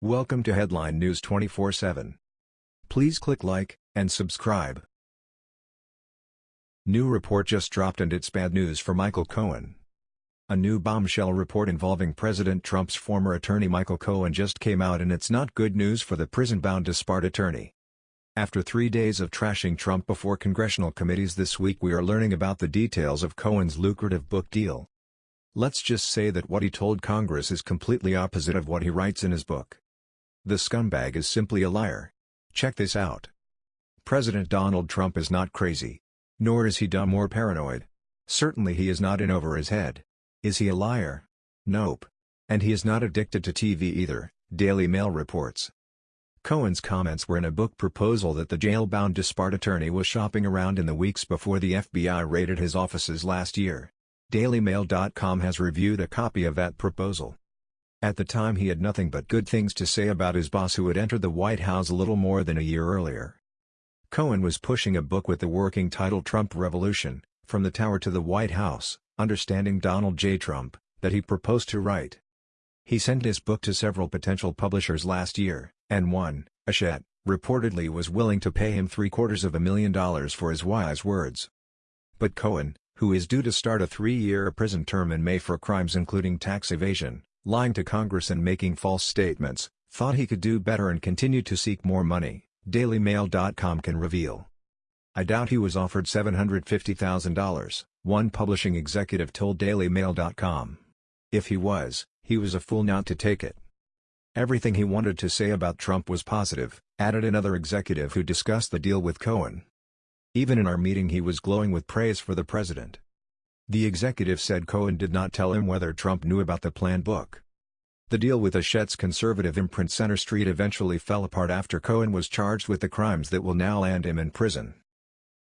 Welcome to Headline News 24/7. Please click like and subscribe. New report just dropped and it's bad news for Michael Cohen. A new bombshell report involving President Trump's former attorney Michael Cohen just came out and it's not good news for the prison-bound disbarred attorney. After three days of trashing Trump before congressional committees this week we are learning about the details of Cohen's lucrative book deal. Let's just say that what he told Congress is completely opposite of what he writes in his book. The scumbag is simply a liar. Check this out. President Donald Trump is not crazy. Nor is he dumb or paranoid. Certainly he is not in over his head. Is he a liar? Nope. And he is not addicted to TV either, Daily Mail reports. Cohen's comments were in a book proposal that the jail-bound disbarred attorney was shopping around in the weeks before the FBI raided his offices last year. DailyMail.com has reviewed a copy of that proposal. At the time he had nothing but good things to say about his boss who had entered the White House a little more than a year earlier. Cohen was pushing a book with the working title Trump Revolution, From the Tower to the White House, Understanding Donald J. Trump, that he proposed to write. He sent his book to several potential publishers last year, and one, Hachette, reportedly was willing to pay him three-quarters of a million dollars for his wise words. But Cohen, who is due to start a three-year prison term in May for crimes including tax evasion, lying to Congress and making false statements, thought he could do better and continued to seek more money, DailyMail.com can reveal. I doubt he was offered $750,000, one publishing executive told DailyMail.com. If he was, he was a fool not to take it. Everything he wanted to say about Trump was positive, added another executive who discussed the deal with Cohen. Even in our meeting he was glowing with praise for the president. The executive said Cohen did not tell him whether Trump knew about the planned book. The deal with Hachette's conservative imprint Center Street eventually fell apart after Cohen was charged with the crimes that will now land him in prison.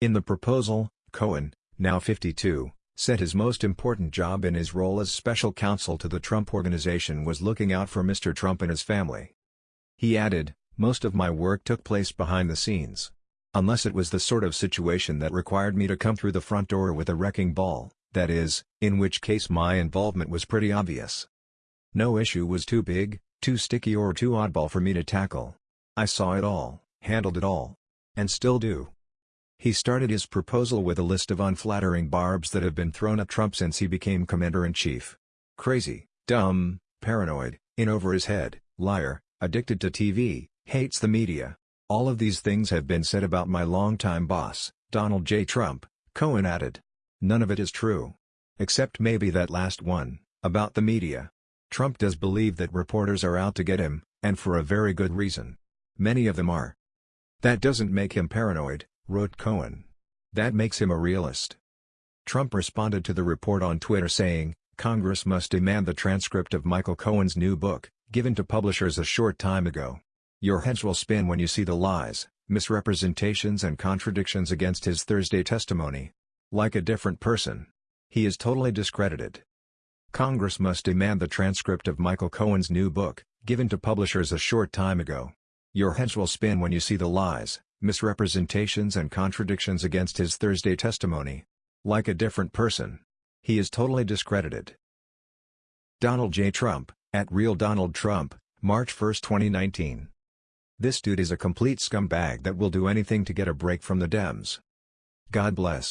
In the proposal, Cohen, now 52, said his most important job in his role as special counsel to the Trump Organization was looking out for Mr. Trump and his family. He added, most of my work took place behind the scenes. Unless it was the sort of situation that required me to come through the front door with a wrecking ball that is, in which case my involvement was pretty obvious. No issue was too big, too sticky or too oddball for me to tackle. I saw it all, handled it all. And still do. He started his proposal with a list of unflattering barbs that have been thrown at Trump since he became commander-in-chief. Crazy, dumb, paranoid, in over his head, liar, addicted to TV, hates the media. All of these things have been said about my longtime boss, Donald J. Trump, Cohen added. None of it is true. Except maybe that last one, about the media. Trump does believe that reporters are out to get him, and for a very good reason. Many of them are. That doesn't make him paranoid, wrote Cohen. That makes him a realist. Trump responded to the report on Twitter saying, Congress must demand the transcript of Michael Cohen's new book, given to publishers a short time ago. Your heads will spin when you see the lies, misrepresentations and contradictions against his Thursday testimony. Like a different person. He is totally discredited. Congress must demand the transcript of Michael Cohen's new book, given to publishers a short time ago. Your heads will spin when you see the lies, misrepresentations and contradictions against his Thursday testimony. Like a different person. He is totally discredited. Donald J. Trump, at Real Donald Trump, March 1, 2019. This dude is a complete scumbag that will do anything to get a break from the Dems. God bless.